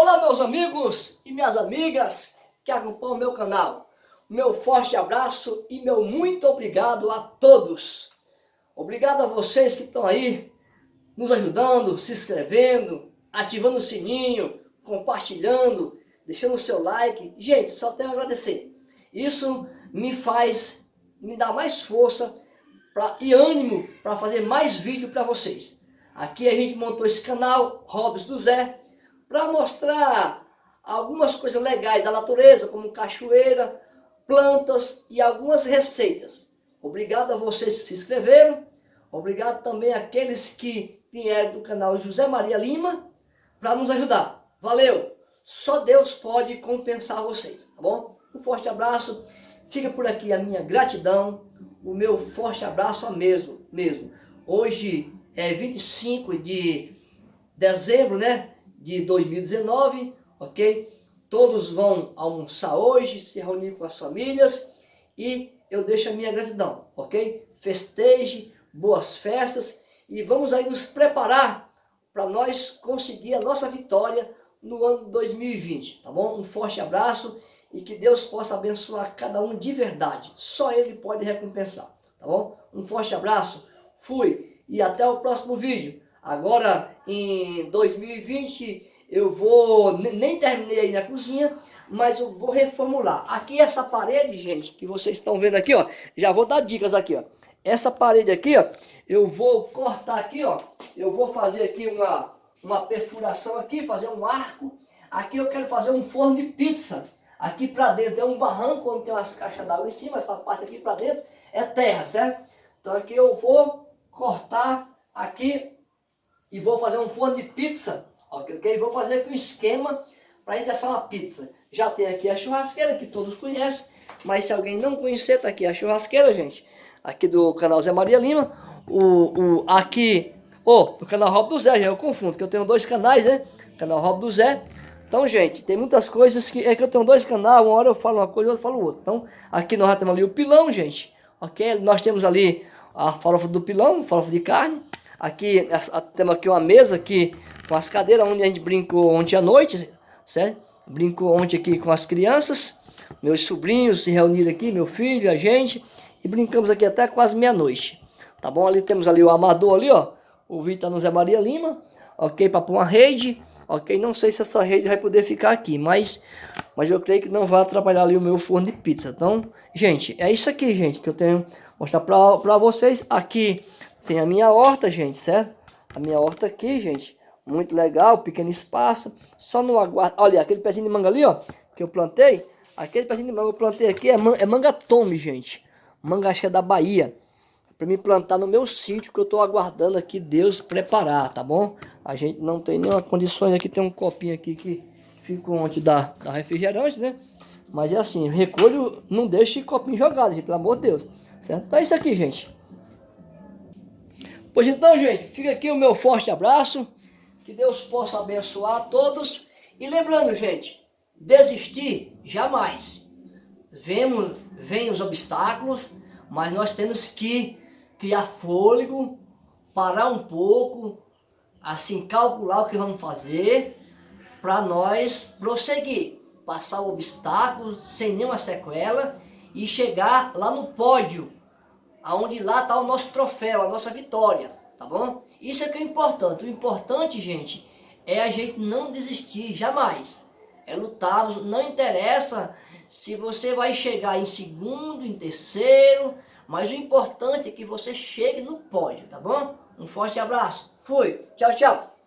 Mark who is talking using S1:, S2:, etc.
S1: Olá meus amigos e minhas amigas que acompanham o meu canal. Meu forte abraço e meu muito obrigado a todos. Obrigado a vocês que estão aí nos ajudando, se inscrevendo, ativando o sininho, compartilhando, deixando o seu like. Gente, só tenho a agradecer. Isso me faz, me dá mais força pra, e ânimo para fazer mais vídeo para vocês. Aqui a gente montou esse canal, Hobbies do Zé, para mostrar algumas coisas legais da natureza, como cachoeira, plantas e algumas receitas. Obrigado a vocês que se inscreveram, obrigado também àqueles que vieram do canal José Maria Lima para nos ajudar. Valeu! Só Deus pode compensar vocês, tá bom? Um forte abraço, fica por aqui a minha gratidão, o meu forte abraço a mesmo, mesmo. Hoje é 25 de dezembro, né? De 2019, ok? Todos vão almoçar hoje, se reunir com as famílias e eu deixo a minha gratidão, ok? Festeje, boas festas e vamos aí nos preparar para nós conseguir a nossa vitória no ano 2020, tá bom? Um forte abraço e que Deus possa abençoar cada um de verdade. Só Ele pode recompensar, tá bom? Um forte abraço, fui e até o próximo vídeo. Agora, em 2020, eu vou, nem terminei aí na cozinha, mas eu vou reformular. Aqui essa parede, gente, que vocês estão vendo aqui, ó, já vou dar dicas aqui, ó. Essa parede aqui, ó, eu vou cortar aqui, ó, eu vou fazer aqui uma, uma perfuração aqui, fazer um arco. Aqui eu quero fazer um forno de pizza. Aqui para dentro é um barranco onde tem umas caixas d'água em cima, essa parte aqui para dentro é terra, certo? Então aqui eu vou cortar aqui e vou fazer um forno de pizza, ok? Vou fazer aqui um esquema para assar uma pizza. Já tem aqui a churrasqueira, que todos conhecem, mas se alguém não conhecer, tá aqui a churrasqueira, gente. Aqui do canal Zé Maria Lima. O, o, aqui, oh, do canal Rob do Zé, já eu confundo, que eu tenho dois canais, né? Canal Rob do Zé. Então, gente, tem muitas coisas que... É que eu tenho dois canais, uma hora eu falo uma coisa, outra eu falo outra. Então, aqui nós temos ali o pilão, gente. Ok? Nós temos ali a farofa do pilão, farofa de carne. Aqui, temos aqui uma mesa aqui com as cadeiras onde a gente brincou ontem à noite, certo? Brincou ontem aqui com as crianças, meus sobrinhos se reuniram aqui, meu filho, a gente, e brincamos aqui até quase meia-noite. Tá bom? Ali temos ali o amador ali, ó, o Vitor no Zé Maria Lima, ok? Para pôr uma rede, ok? Não sei se essa rede vai poder ficar aqui, mas, mas eu creio que não vai atrapalhar ali o meu forno de pizza. Então, gente, é isso aqui, gente, que eu tenho mostrar para vocês. Aqui tem a minha horta, gente, certo? A minha horta aqui, gente. Muito legal, pequeno espaço. Só no aguardo. Olha, aquele pezinho de manga ali, ó. Que eu plantei. Aquele pezinho de manga que eu plantei aqui é, man é manga tome, gente. Manga acho que é da Bahia. Para me plantar no meu sítio que eu tô aguardando aqui Deus preparar, tá bom? A gente não tem nenhuma condições aqui. Tem um copinho aqui que fica onde dá, dá refrigerante, né? Mas é assim, recolho, não deixe copinho jogado, gente, pelo amor de Deus. Certo? Então é isso aqui, gente. Pois então, gente, fica aqui o meu forte abraço. Que Deus possa abençoar todos. E lembrando, gente, desistir jamais. Vemos, vem os obstáculos, mas nós temos que criar fôlego, parar um pouco, assim, calcular o que vamos fazer, para nós prosseguir, passar o obstáculo sem nenhuma sequela e chegar lá no pódio, aonde lá está o nosso troféu, a nossa vitória, tá bom? Isso é que é importante. O importante, gente, é a gente não desistir, jamais. É lutar, não interessa se você vai chegar em segundo, em terceiro, mas o importante é que você chegue no pódio, tá bom? Um forte abraço. Fui. Tchau, tchau.